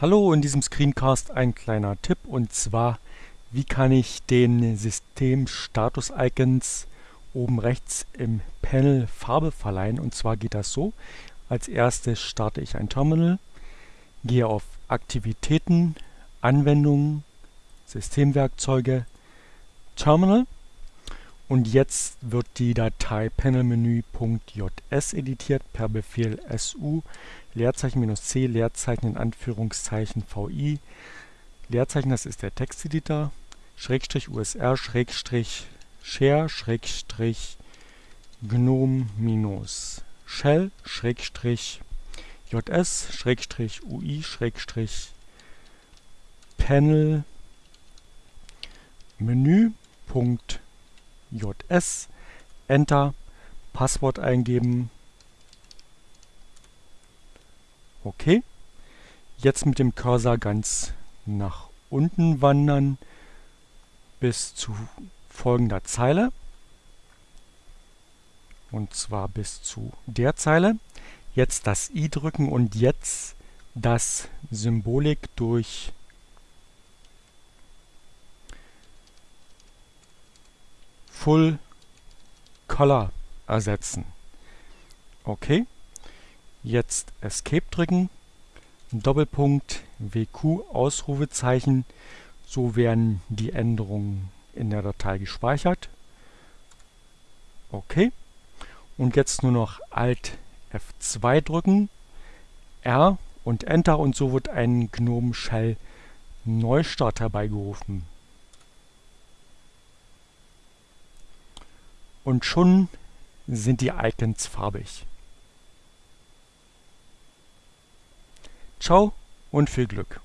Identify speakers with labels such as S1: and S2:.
S1: Hallo, in diesem Screencast ein kleiner Tipp und zwar, wie kann ich den System-Status-Icons oben rechts im Panel Farbe verleihen und zwar geht das so. Als erstes starte ich ein Terminal, gehe auf Aktivitäten, Anwendungen, Systemwerkzeuge, Terminal und jetzt wird die Datei panelmenü.js editiert per Befehl su Leerzeichen minus c Leerzeichen in Anführungszeichen vi Leerzeichen, das ist der Texteditor, Schrägstrich usr Schrägstrich share Schrägstrich gnome minus shell Schrägstrich js Schrägstrich ui Schrägstrich panel menü Punkt JS, Enter, Passwort eingeben. Okay. Jetzt mit dem Cursor ganz nach unten wandern bis zu folgender Zeile. Und zwar bis zu der Zeile. Jetzt das i drücken und jetzt das Symbolik durch Full Color ersetzen. Okay, jetzt Escape drücken, Doppelpunkt, WQ, Ausrufezeichen, so werden die Änderungen in der Datei gespeichert. Okay, und jetzt nur noch Alt F2 drücken, R und Enter und so wird ein GNOME Shell Neustart herbeigerufen. Und schon sind die Icons farbig. Ciao und viel Glück!